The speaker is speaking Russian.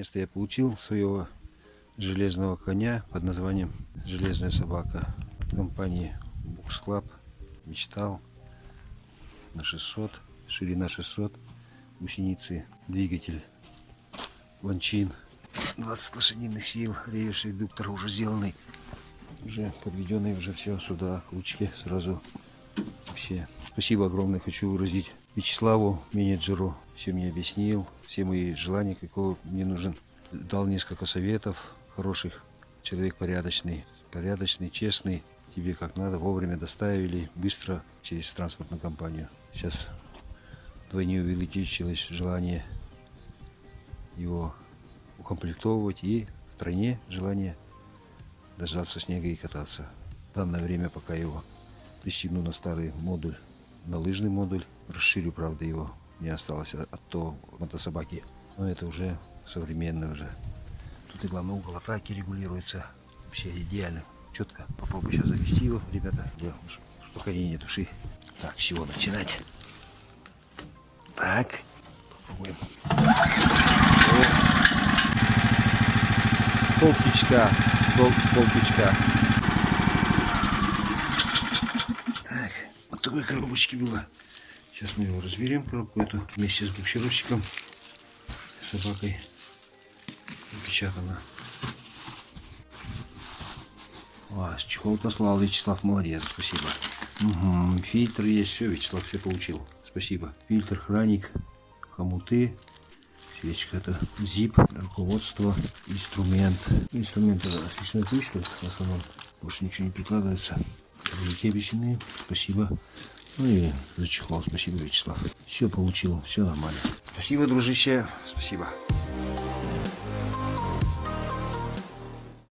Наконец-то я получил своего железного коня под названием «Железная собака» от компании Books Club. Мечтал на 600, ширина 600, гусеницы, двигатель, ланчин, 20 лошадиных сил, реверсий редуктор уже сделанный, уже подведенный, уже все сюда, к ручке сразу вообще. Спасибо огромное хочу выразить Вячеславу, менеджеру, все мне объяснил, все мои желания, какого мне нужен. Дал несколько советов хороших. Человек порядочный, порядочный, честный. Тебе как надо, вовремя доставили, быстро через транспортную компанию. Сейчас вдвойне увеличилось желание его укомплектовывать и втройне желание дождаться снега и кататься. В данное время, пока его пристегну на старый модуль, на лыжный модуль, расширю, правда, его, не осталось от, того мотособаки, но это уже современный уже. Тут и главный угол атаки регулируется, вообще идеально, четко. Попробую сейчас завести его, ребята, для успокоения души. Так, с чего начинать? Так, попробуем. Полпичка, пол, полпичка. Так, вот такой коробочки было. Сейчас мы его разберем, коробку эту, вместе с буксировщиком, собакой напечатано. А, чехол послал Вячеслав, молодец, спасибо. Угу, фильтр есть, все, Вячеслав все получил. Спасибо. Фильтр, храник, хомуты, свечка, это зип, руководство, инструмент. Инструмент это что в основном больше ничего не прикладывается. Деньги обещанные. Спасибо. Ну и за чехол. Спасибо, Вячеслав. Все получил. Все нормально. Спасибо, дружище. Спасибо.